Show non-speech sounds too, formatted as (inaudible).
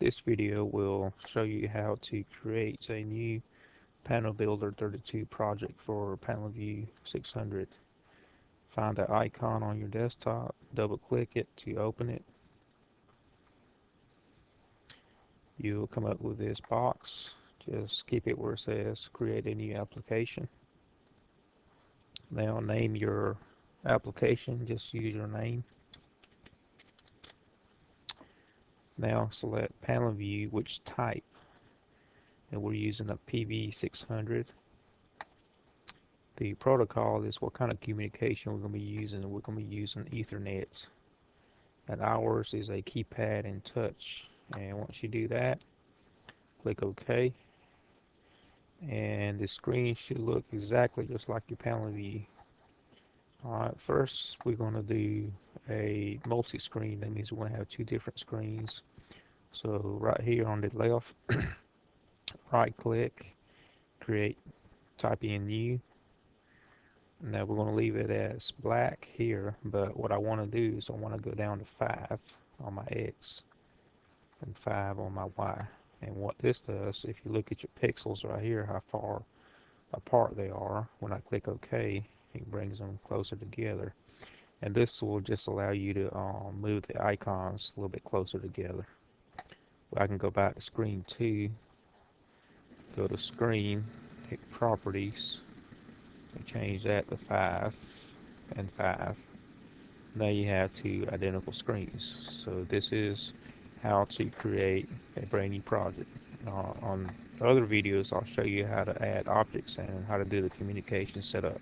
This video will show you how to create a new Panel Builder 32 project for PanelView 600. Find the icon on your desktop, double click it to open it. You'll come up with this box. Just keep it where it says create a new application. Now name your application, just use your name. Now select panel view, which type. And we're using a PV600. The protocol is what kind of communication we're going to be using. We're going to be using Ethernet. And ours is a keypad and touch. And once you do that, click OK. And the screen should look exactly just like your panel view. Alright, first we're going to do a multi-screen. That means we're going to have two different screens. So right here on the left, (coughs) right click, create, type in new. Now we're going to leave it as black here, but what I want to do is I want to go down to 5 on my X and 5 on my Y. And what this does, if you look at your pixels right here, how far apart they are, when I click OK, it brings them closer together. And this will just allow you to um, move the icons a little bit closer together. I can go back to screen 2, go to screen, hit properties, and change that to 5 and 5. Now you have two identical screens. So this is how to create a brand new project. Uh, on other videos I'll show you how to add objects and how to do the communication setup.